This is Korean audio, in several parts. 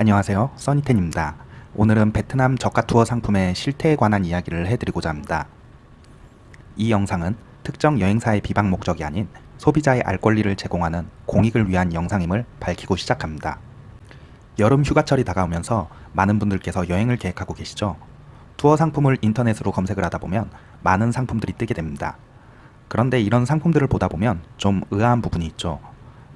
안녕하세요 써니텐입니다. 오늘은 베트남 저가 투어 상품의 실태에 관한 이야기를 해드리고자 합니다. 이 영상은 특정 여행사의 비방 목적이 아닌 소비자의 알 권리를 제공하는 공익을 위한 영상임을 밝히고 시작합니다. 여름 휴가철이 다가오면서 많은 분들께서 여행을 계획하고 계시죠? 투어 상품을 인터넷으로 검색을 하다 보면 많은 상품들이 뜨게 됩니다. 그런데 이런 상품들을 보다 보면 좀 의아한 부분이 있죠.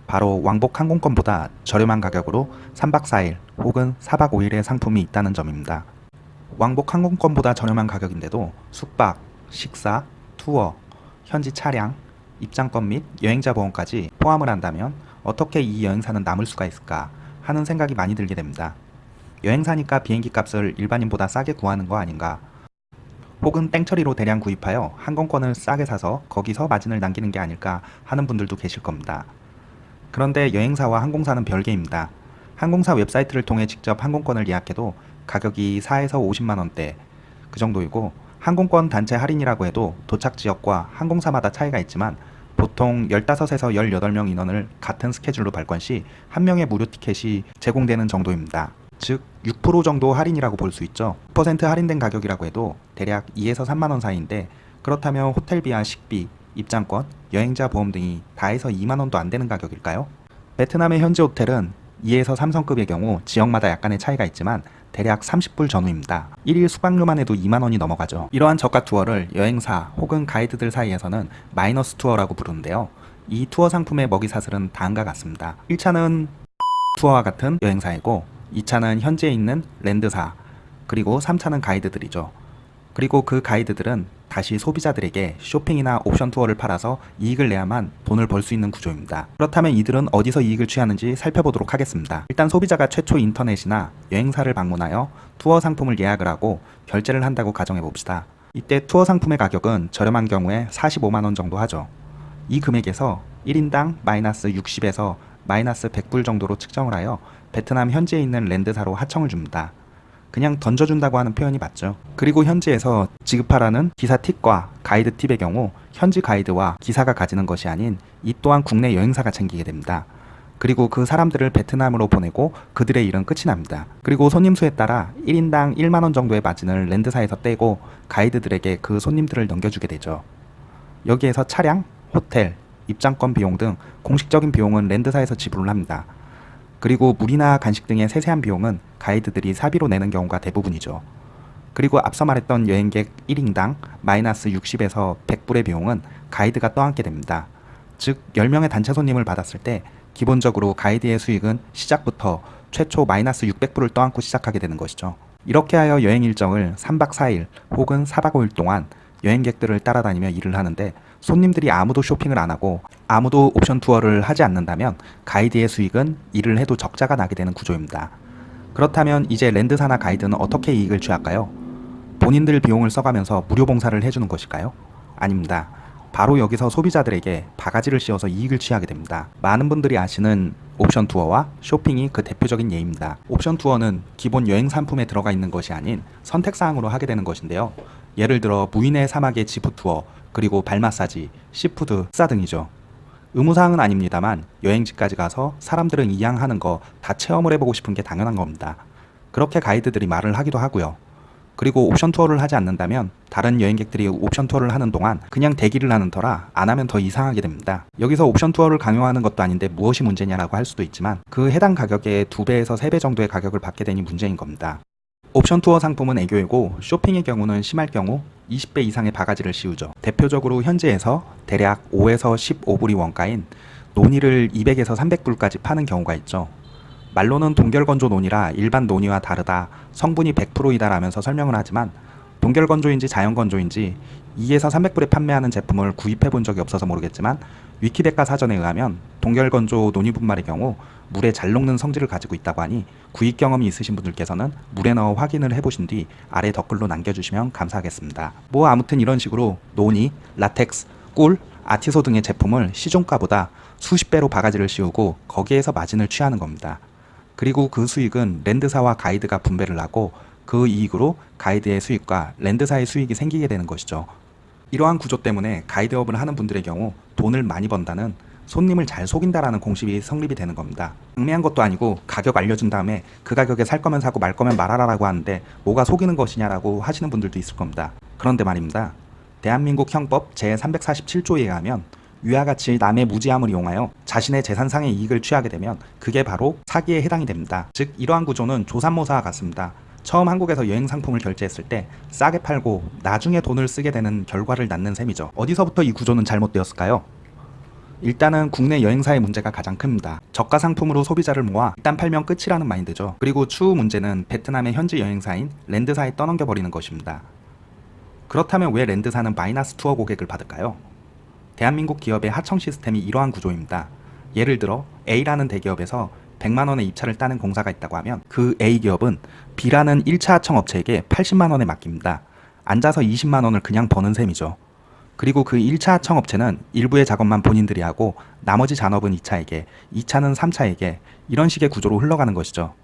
바로 왕복 항공권보다 저렴한 가격으로 3박 4일 혹은 4박 5일의 상품이 있다는 점입니다. 왕복 항공권보다 저렴한 가격인데도 숙박, 식사, 투어, 현지 차량, 입장권 및 여행자 보험까지 포함을 한다면 어떻게 이 여행사는 남을 수가 있을까 하는 생각이 많이 들게 됩니다. 여행사니까 비행기 값을 일반인보다 싸게 구하는 거 아닌가 혹은 땡처리로 대량 구입하여 항공권을 싸게 사서 거기서 마진을 남기는 게 아닐까 하는 분들도 계실 겁니다. 그런데 여행사와 항공사는 별개입니다. 항공사 웹사이트를 통해 직접 항공권을 예약해도 가격이 4에서 50만원대 그 정도이고 항공권 단체 할인이라고 해도 도착 지역과 항공사마다 차이가 있지만 보통 15에서 18명 인원을 같은 스케줄로 발권 시 한 명의 무료 티켓이 제공되는 정도입니다. 즉 6% 정도 할인이라고 볼 수 있죠. 10% 할인된 가격이라고 해도 대략 2에서 3만원 사이인데 그렇다면 호텔비와 식비, 입장권, 여행자 보험 등이 다 해서 2만원도 안 되는 가격일까요? 베트남의 현지 호텔은 2에서 3성급의 경우 지역마다 약간의 차이가 있지만 대략 30불 전후입니다. 1일 숙박료만 해도 2만원이 넘어가죠. 이러한 저가 투어를 여행사 혹은 가이드들 사이에서는 마이너스 투어라고 부르는데요. 이 투어 상품의 먹이 사슬은 다음과 같습니다. 1차는 투어와 같은 여행사이고 2차는 현지에 있는 랜드사 그리고 3차는 가이드들이죠. 그리고 그 가이드들은 다시 소비자들에게 쇼핑이나 옵션 투어를 팔아서 이익을 내야만 돈을 벌 수 있는 구조입니다. 그렇다면 이들은 어디서 이익을 취하는지 살펴보도록 하겠습니다. 일단 소비자가 최초 인터넷이나 여행사를 방문하여 투어 상품을 예약을 하고 결제를 한다고 가정해 봅시다. 이때 투어 상품의 가격은 저렴한 경우에 45만원 정도 하죠. 이 금액에서 1인당 마이너스 60에서 마이너스 100불 정도로 측정을 하여 베트남 현지에 있는 랜드사로 하청을 줍니다. 그냥 던져준다고 하는 표현이 맞죠. 그리고 현지에서 지급하라는 기사 팁과 가이드 팁의 경우 현지 가이드와 기사가 가지는 것이 아닌 이 또한 국내 여행사가 챙기게 됩니다. 그리고 그 사람들을 베트남으로 보내고 그들의 일은 끝이 납니다. 그리고 손님 수에 따라 1인당 1만원 정도의 마진을 랜드사에서 떼고 가이드들에게 그 손님들을 넘겨주게 되죠. 여기에서 차량, 호텔, 입장권 비용 등 공식적인 비용은 랜드사에서 지불을 합니다. 그리고 물이나 간식 등의 세세한 비용은 가이드들이 사비로 내는 경우가 대부분이죠. 그리고 앞서 말했던 여행객 1인당 마이너스 60에서 100불의 비용은 가이드가 떠안게 됩니다. 즉 10명의 단체 손님을 받았을 때 기본적으로 가이드의 수익은 시작부터 최초 마이너스 600불을 떠안고 시작하게 되는 것이죠. 이렇게 하여 여행 일정을 3박 4일 혹은 4박 5일 동안 여행객들을 따라다니며 일을 하는데 손님들이 아무도 쇼핑을 안 하고 아무도 옵션 투어를 하지 않는다면 가이드의 수익은 일을 해도 적자가 나게 되는 구조입니다. 그렇다면 이제 랜드사나 가이드는 어떻게 이익을 취할까요? 본인들 비용을 써가면서 무료 봉사를 해주는 것일까요? 아닙니다. 바로 여기서 소비자들에게 바가지를 씌워서 이익을 취하게 됩니다. 많은 분들이 아시는 옵션 투어와 쇼핑이 그 대표적인 예입니다. 옵션 투어는 기본 여행 상품에 들어가 있는 것이 아닌 선택사항으로 하게 되는 것인데요. 예를 들어 무이네 사막의 지프 투어, 그리고 발 마사지, 시푸드 식사 등이죠. 의무사항은 아닙니다만 여행지까지 가서 사람들은 이왕 하는 거 다 체험을 해보고 싶은 게 당연한 겁니다. 그렇게 가이드들이 말을 하기도 하고요. 그리고 옵션 투어를 하지 않는다면 다른 여행객들이 옵션 투어를 하는 동안 그냥 대기를 하는 터라 안 하면 더 이상하게 됩니다. 여기서 옵션 투어를 강요하는 것도 아닌데 무엇이 문제냐라고 할 수도 있지만 그 해당 가격의 2배에서 3배 정도의 가격을 받게 되니 문제인 겁니다. 옵션 투어 상품은 애교이고 쇼핑의 경우는 심할 경우 20배 이상의 바가지를 씌우죠. 대표적으로 현지에서 대략 5에서 15불이 원가인 논이를 200에서 300불까지 파는 경우가 있죠. 말로는 동결건조 논이라 일반 논이와 다르다 성분이 100%이다 라면서 설명을 하지만 동결건조인지 자연건조인지 2에서 300불에 판매하는 제품을 구입해 본 적이 없어서 모르겠지만 위키백과 사전에 의하면 동결건조 논이분말의 경우 물에 잘 녹는 성질을 가지고 있다고 하니 구입 경험이 있으신 분들께서는 물에 넣어 확인을 해보신 뒤 아래 댓글로 남겨주시면 감사하겠습니다. 뭐 아무튼 이런 식으로 논이, 라텍스, 꿀, 아티소 등의 제품을 시종가보다 수십 배로 바가지를 씌우고 거기에서 마진을 취하는 겁니다. 그리고 그 수익은 랜드사와 가이드가 분배를 하고 그 이익으로 가이드의 수익과 랜드사의 수익이 생기게 되는 것이죠. 이러한 구조 때문에 가이드업을 하는 분들의 경우 돈을 많이 번다는 손님을 잘 속인다라는 공식이 성립이 되는 겁니다. 경매한 것도 아니고 가격 알려준 다음에 그 가격에 살 거면 사고 말 거면 말하라라고 하는데 뭐가 속이는 것이냐라고 하시는 분들도 있을 겁니다. 그런데 말입니다. 대한민국 형법 제347조에 의하면 위와 같이 남의 무지함을 이용하여 자신의 재산상의 이익을 취하게 되면 그게 바로 사기에 해당이 됩니다. 즉 이러한 구조는 조삼모사와 같습니다. 처음 한국에서 여행 상품을 결제했을 때 싸게 팔고 나중에 돈을 쓰게 되는 결과를 낳는 셈이죠. 어디서부터 이 구조는 잘못되었을까요? 일단은 국내 여행사의 문제가 가장 큽니다. 저가 상품으로 소비자를 모아 일단 팔면 끝이라는 마인드죠. 그리고 추후 문제는 베트남의 현지 여행사인 랜드사에 떠넘겨 버리는 것입니다. 그렇다면 왜 랜드사는 마이너스 투어 고객을 받을까요? 대한민국 기업의 하청 시스템이 이러한 구조입니다. 예를 들어 A라는 대기업에서 100만 원의 입찰을 따는 공사가 있다고 하면 그 A 기업은 B라는 1차 하청 업체에게 80만 원에 맡깁니다. 앉아서 20만 원을 그냥 버는 셈이죠. 그리고 그 1차 하청 업체는 일부의 작업만 본인들이 하고 나머지 잔업은 2차에게, 2차는 3차에게 이런 식의 구조로 흘러가는 것이죠.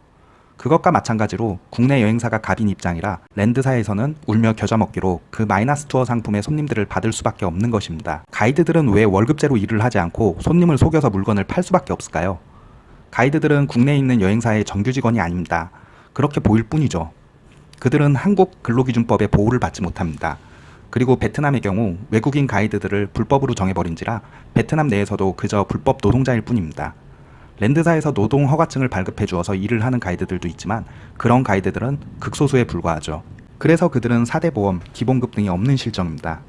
그것과 마찬가지로 국내 여행사가 갑인 입장이라 랜드사에서는 울며 겨자 먹기로 그 마이너스 투어 상품의 손님들을 받을 수밖에 없는 것입니다. 가이드들은 왜 월급제로 일을 하지 않고 손님을 속여서 물건을 팔 수밖에 없을까요? 가이드들은 국내에 있는 여행사의 정규 직원이 아닙니다. 그렇게 보일 뿐이죠. 그들은 한국 근로기준법의 보호를 받지 못합니다. 그리고 베트남의 경우 외국인 가이드들을 불법으로 정해버린지라 베트남 내에서도 그저 불법 노동자일 뿐입니다. 랜드사에서 노동 허가증을 발급해 주어서 일을 하는 가이드들도 있지만 그런 가이드들은 극소수에 불과하죠. 그래서 그들은 4대 보험, 기본급 등이 없는 실정입니다.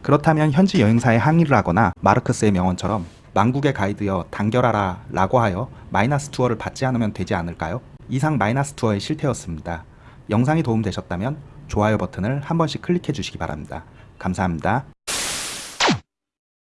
그렇다면 현지 여행사에 항의를 하거나 마르크스의 명언처럼 망국의 가이드여 단결하라 라고 하여 마이너스 투어를 받지 않으면 되지 않을까요? 이상 마이너스 투어의 실태였습니다. 영상이 도움되셨다면 좋아요 버튼을 한 번씩 클릭해 주시기 바랍니다. 감사합니다.